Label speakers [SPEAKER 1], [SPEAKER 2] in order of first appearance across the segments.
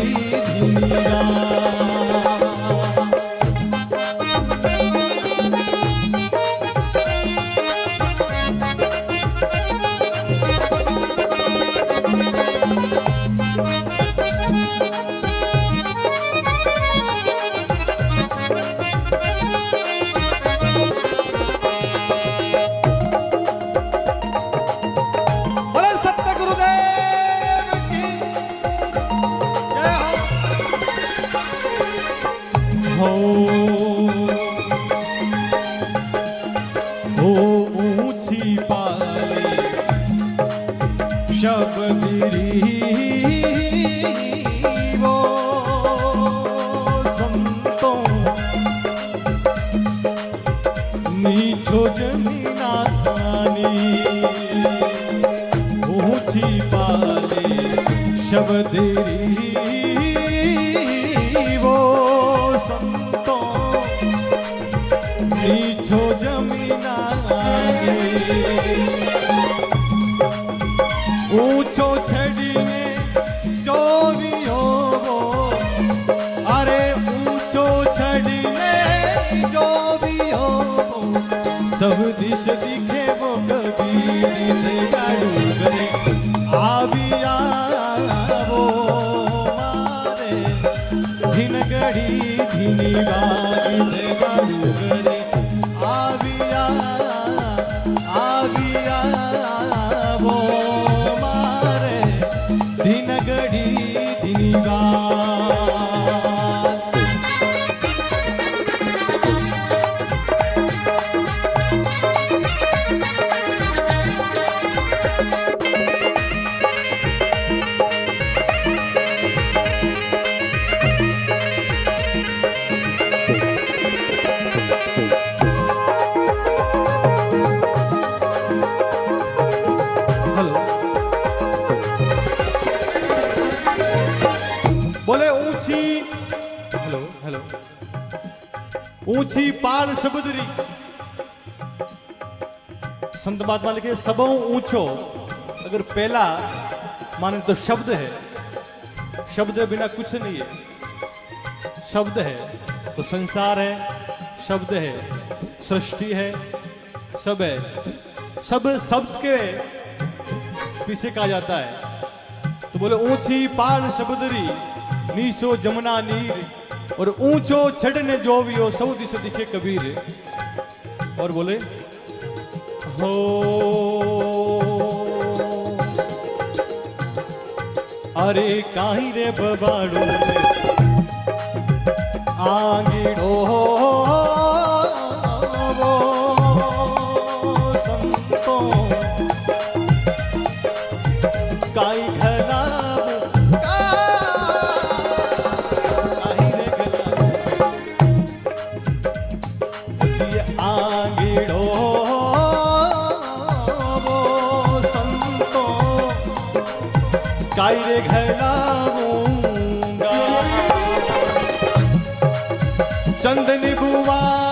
[SPEAKER 1] ही दुनिया ऊँची पाले शबदिरी वो संतों। नीचो जमीनानी ऊंचो वो। सब दिश दिखे ऊँची हेलो हेलो। ऊँची पाल सबदरी संत महात्मा लिखे सबों ऊंचो। अगर पहला माने तो शब्द है। शब्द बिना कुछ नहीं है। शब्द है तो संसार है। शब्द है सृष्टि है। सब है। सब शब्द के पीछे कहा जाता है। तो बोले ऊँची पाल सबदरी नीचो जमुना नीर और ऊंचो छड़ने जो भी हो सौ दिश दिखे कबीर और बोले, हो। अरे काहीं रे बबाड़ो आंगीड़ो वो काई रे घलाऊँगा चंदनी बुवारो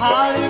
[SPEAKER 1] Hare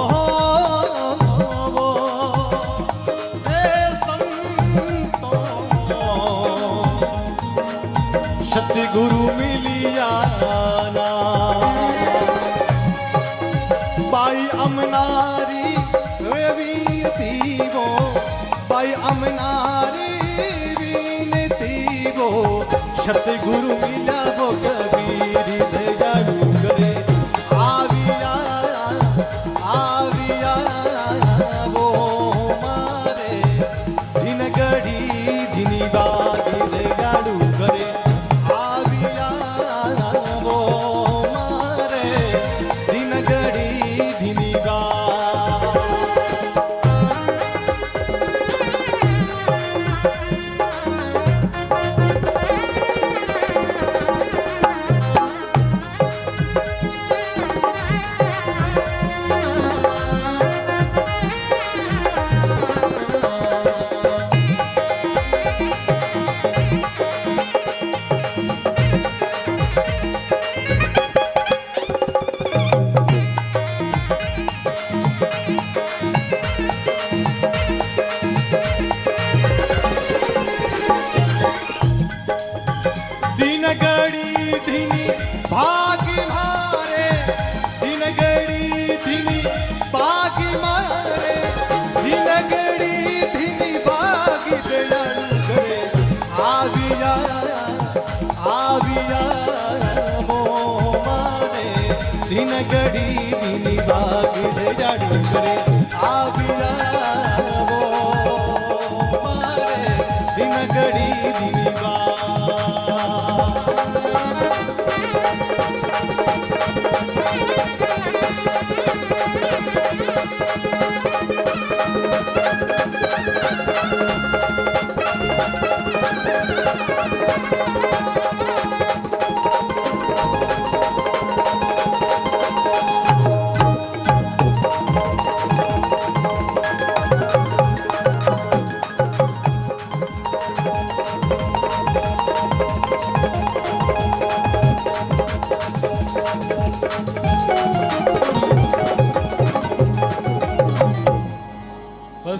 [SPEAKER 1] सतगुरु में ಸಿನಗಡಿ ದಿನಿ ಬಾಗಿದ ಜಾಡು ಬರೆ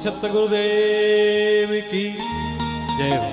[SPEAKER 1] सतगुरुदेव की। जय हो।